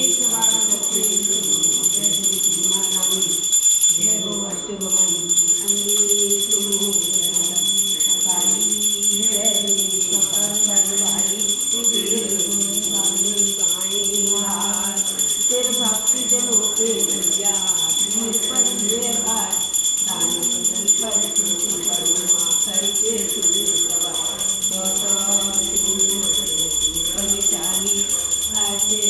एक सौ बारह दक्षिण जय श्री माँ रानी जय हो अष्ट भवानी अमृत बाली जय कपाल बाली तेरे भक्ति जन होते भैया पर ये भाई दान बदल पर करुणा करके सुने सवा तो तो शिव परिचारी आते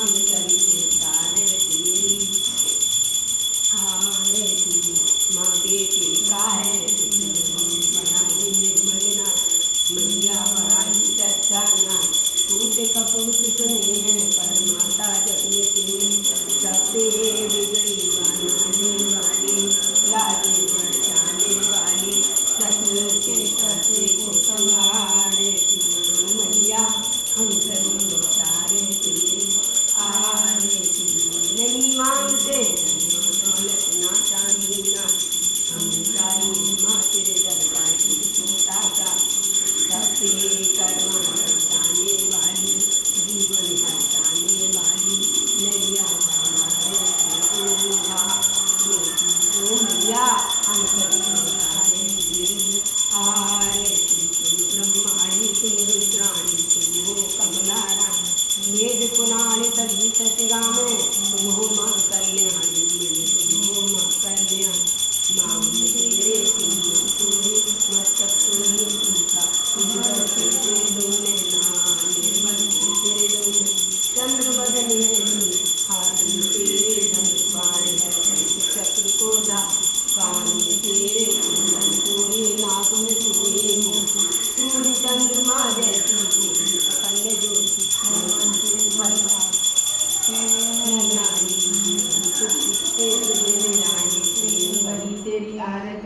అందుకని. এটাকে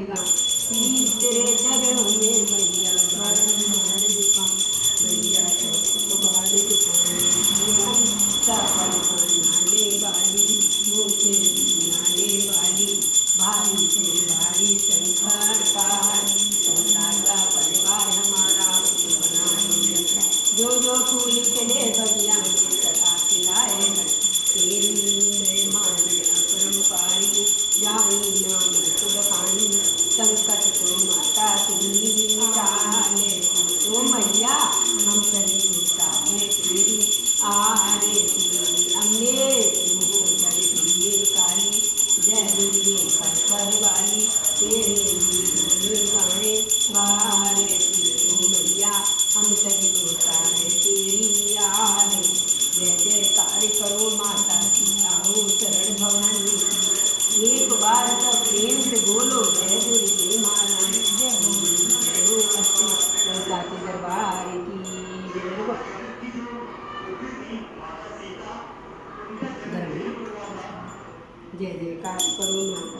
对吧？你这个其他边上我就没的 हम सभी देवता है तेरी याद जय कार्य करो माता की आओ शरण भवानी एक बार तो प्रेम से बोलो जय गुरु जय महाराज जय गुरु लता के दरबार की जय जयकार करो माता।